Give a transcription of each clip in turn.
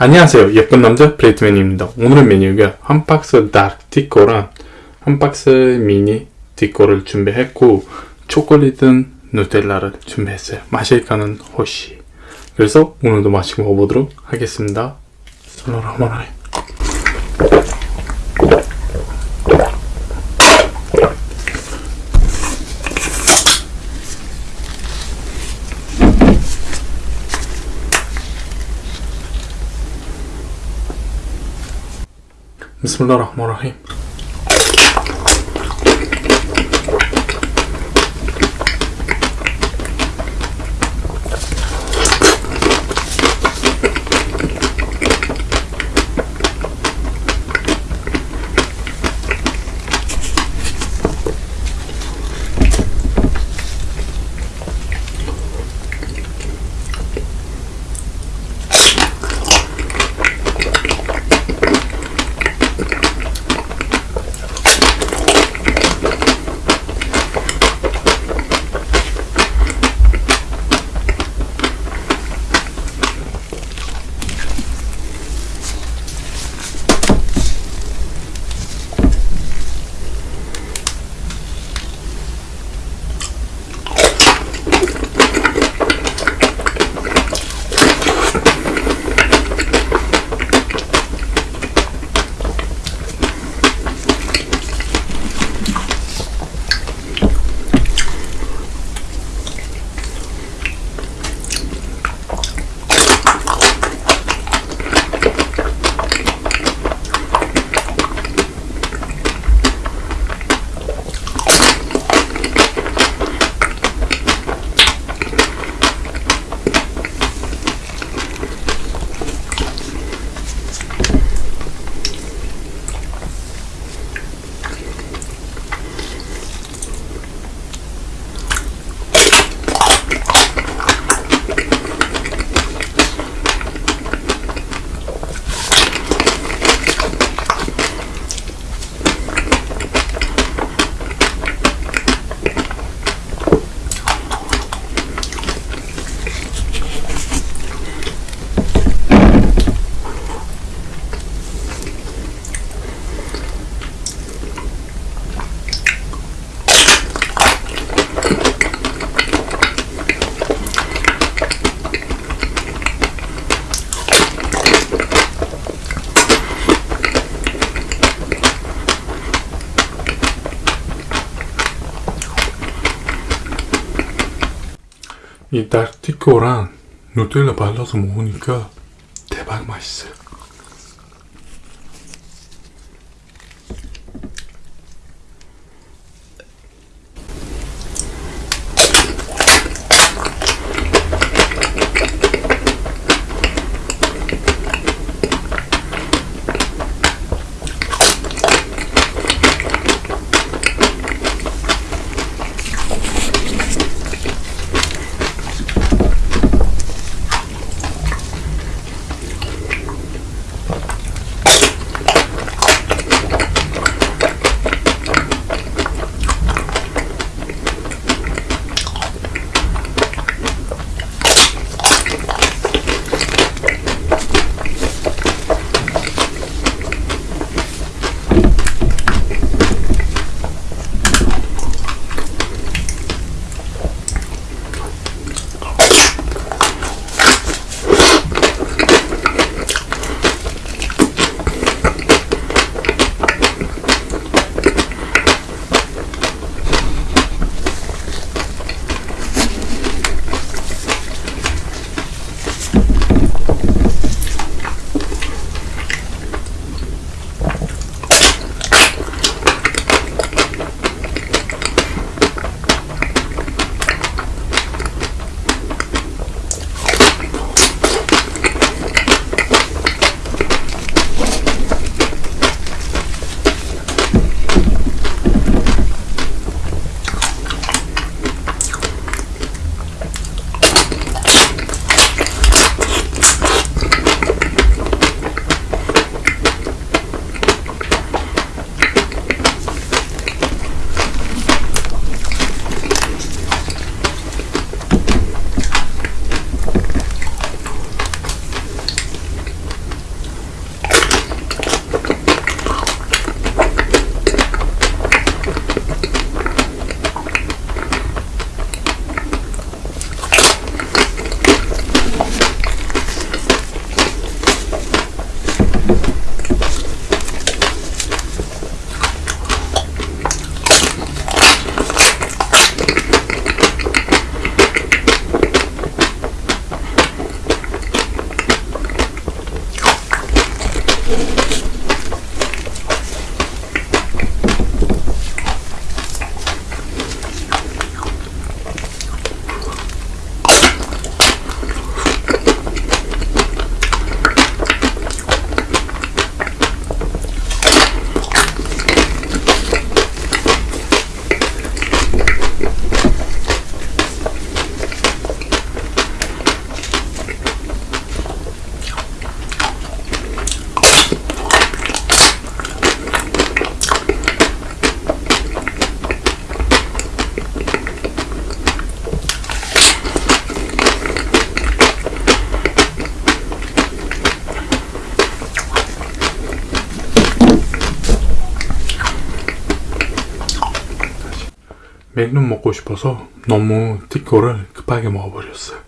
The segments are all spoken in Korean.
안녕하세요. 예쁜 남자 브레이트맨입니다. 오늘의 메뉴가 한 박스 디코랑 한 박스 미니 디코를 준비했고 초콜릿은 누텔라를 준비했어요. 마실까는 호시. 그래서 오늘도 마시고 먹어보도록 하겠습니다. 솔로라마라이 Bismillahirrahmanirrahim. 이 다크티코랑 누텔라 발라서 먹으니까 대박 맛있어요 맥룸 먹고 싶어서 너무 티코를 급하게 먹어버렸어요.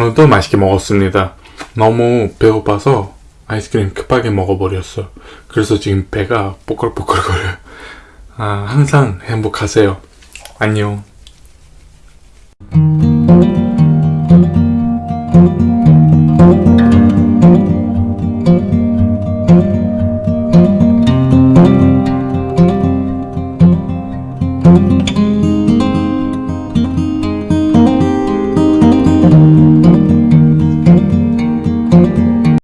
것도 맛있게 먹었습니다. 너무 배고파서 아이스크림 급하게 먹어버렸어. 그래서 지금 배가 뽀글뽀글거려요. 아, 항상 행복하세요. 안녕.